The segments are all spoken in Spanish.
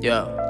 Yo.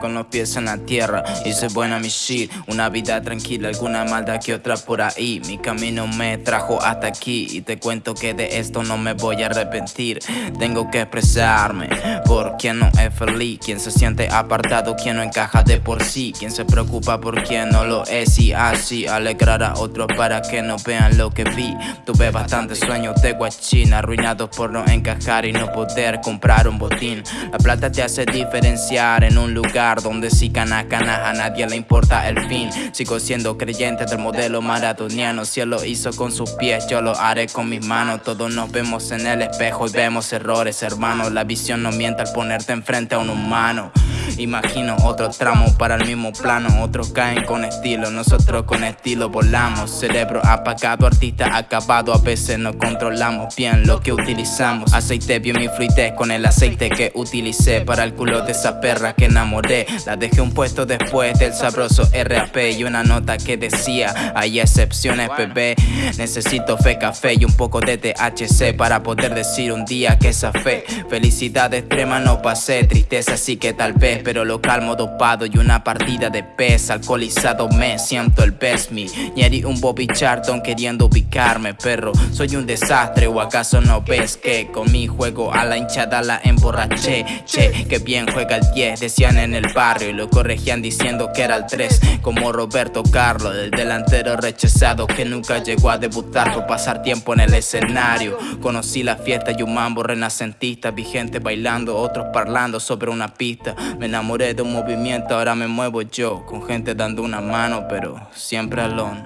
Con los pies en la tierra, hice buena mi shit. Una vida tranquila, alguna maldad que otra por ahí. Mi camino me trajo hasta aquí Y te cuento que de esto no me voy a arrepentir. Tengo que expresarme por quien no es feliz. Quien se siente apartado, quien no encaja de por sí. Quien se preocupa por quien no lo es Y así alegrar a otros para que no vean lo que vi. Tuve bastantes sueños de guachina Arruinados por no encajar y no poder comprar un botín. La plata te hace diferenciar en un lugar donde si cana cana a nadie le importa el fin. Sigo siendo creyente del modelo maratoniano. Si él lo hizo con sus pies, yo lo haré con mis manos. Todos nos vemos en el espejo y vemos errores, hermano. La visión no miente al ponerte enfrente a un humano Imagino otro tramo para el mismo plano. Otros caen con estilo, nosotros con estilo volamos. Cerebro apagado, artista acabado A veces no controlamos bien lo que utilizamos. Aceite bien mi fluidez con el aceite que utilicé Para el culo de esa perra que enamoré. La dejé un puesto después del sabroso RAP Y una nota que decía, hay excepciones bebé. Necesito fe, café y un poco de THC Para poder decir un día que esa fe. Felicidad extrema no pasé, tristeza sí que tal vez pero lo calmo dopado y una partida de pez Alcoholizado me siento el best me Ñeri un Bobby Charlton queriendo ubicarme Perro, soy un desastre o acaso no ves que Con mi juego a la hinchada la emborraché Che, que bien juega el 10 decían en el barrio Y lo corregían diciendo que era el 3 Como Roberto Carlos, el delantero rechazado Que nunca llegó a debutar por pasar tiempo en el escenario. Conocí la fiesta y un mambo renacentista Vigente bailando, otros parlando sobre una pista enamoré de un movimiento, ahora me muevo yo Con gente dando una mano, pero siempre alone.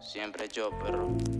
Siempre yo, perro